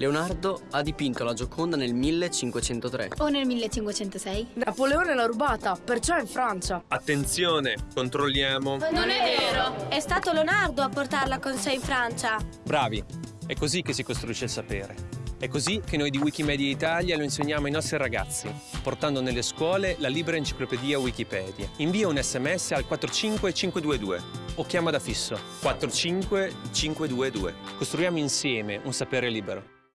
Leonardo ha dipinto la Gioconda nel 1503. O nel 1506? Napoleone l'ha rubata, perciò è in Francia. Attenzione, controlliamo. Non è vero! È stato Leonardo a portarla con sé in Francia. Bravi, è così che si costruisce il sapere. È così che noi di Wikimedia Italia lo insegniamo ai nostri ragazzi, portando nelle scuole la libera enciclopedia Wikipedia. Invia un sms al 45522 o chiama da fisso 45522. Costruiamo insieme un sapere libero.